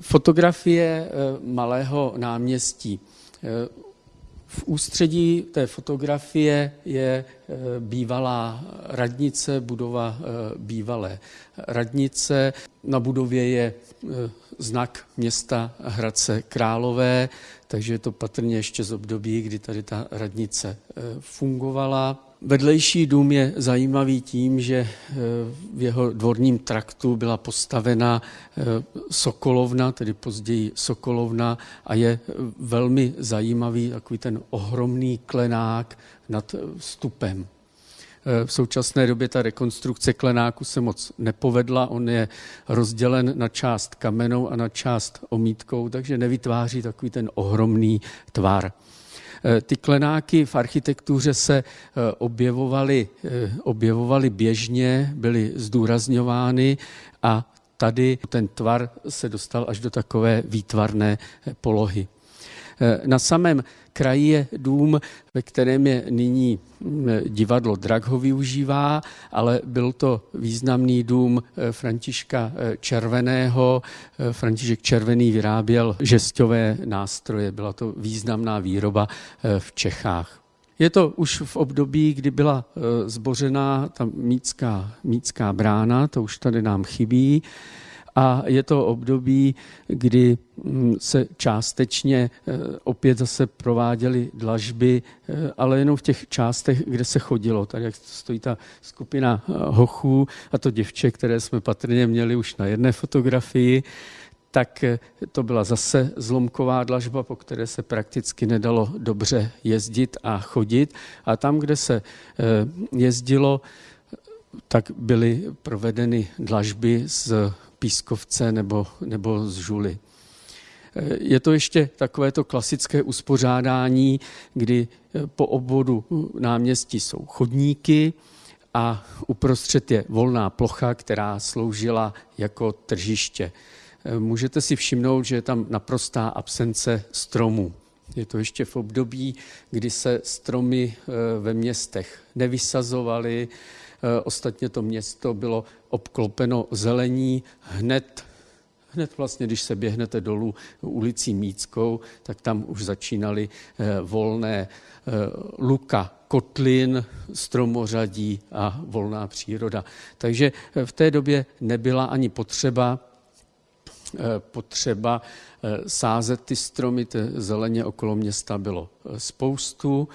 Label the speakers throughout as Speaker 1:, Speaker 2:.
Speaker 1: Fotografie malého náměstí. V ústředí té fotografie je bývalá radnice, budova bývalé radnice. Na budově je znak města Hradce Králové, takže je to patrně ještě z období, kdy tady ta radnice fungovala. Vedlejší dům je zajímavý tím, že eh, v jeho dvorním traktu byla postavena Sokolovna, tedy později Sokolovna, a je velmi zajímavý takový ten ohromný klenák nad vstupem. V současné době ta rekonstrukce klenáku se moc nepovedla. On je rozdělen na část kamenou a na část omítkou, takže nevytváří takový ten ohromný tvar. Eh, ty klenáky v architektuře se eh, objevovaly, eh, objevovaly běžně, byly zdůrazňovány a tady ten tvar se dostal až do takové výtvarné polohy. Na samém kraji je dům, ve kterém je nyní mm, divadlo Drag ho využívá, ale byl to významný dům eh, Františka eh, Červeného. Eh, František Červený vyráběl žesťové nástroje, byla to významná výroba v Čechách. Je to už v období, kdy byla zbořená ta mícká, mícká brána, to už tady nám chybí a je to období, kdy mm, se částečně eh, opět zase prováděly dlažby, eh, ale jenom v těch částech, kde se chodilo. Tady jak stojí ta skupina eh, hochů a to děvče, které jsme patrně měli už na jedné fotografii, tak to byla zase zlomková dlažba, po které se prakticky nedalo dobře jezdit a chodit. A tam, kde se jezdilo, tak byly provedeny dlažby z pískovce nebo, nebo z žuly. Je to ještě takové to klasické uspořádání, kdy po obvodu náměstí jsou chodníky a uprostřed je volná plocha, která sloužila jako tržiště. Můžete si všimnout, že je tam naprostá absence stromů. Je to ještě v období, kdy se stromy eh, ve městech nevysazovaly, Eh, ostatně to město bylo obklopeno zelení hned Hned vlastně, když se běhnete dolů ulicí Míckou, tak tam už začínaly eh, volné eh, luka, kotlin, stromořadí a volná příroda. Takže v té době nebyla ani potřeba potřeba sázet ty stromy, zeleně okolo města bylo spoustu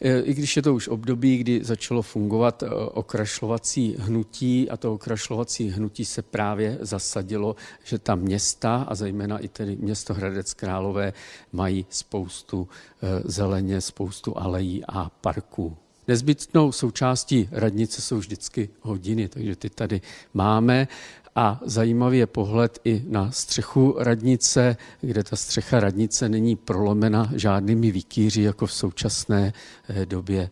Speaker 1: i když je to už období, kdy začalo fungovat e, okrašlovací hnutí a to okrašlovací hnutí se právě zasadilo, že ta města a zejména i tedy město Hradec Králové mají spoustu e, zeleně, spoustu alejí a parků. Nezbytnou součástí radnice jsou vždycky hodiny, takže ty tady máme a zajímavý je pohled i na střechu radnice, kde ta střecha radnice není prolomena žádnými výkýři, jako v současné eh, době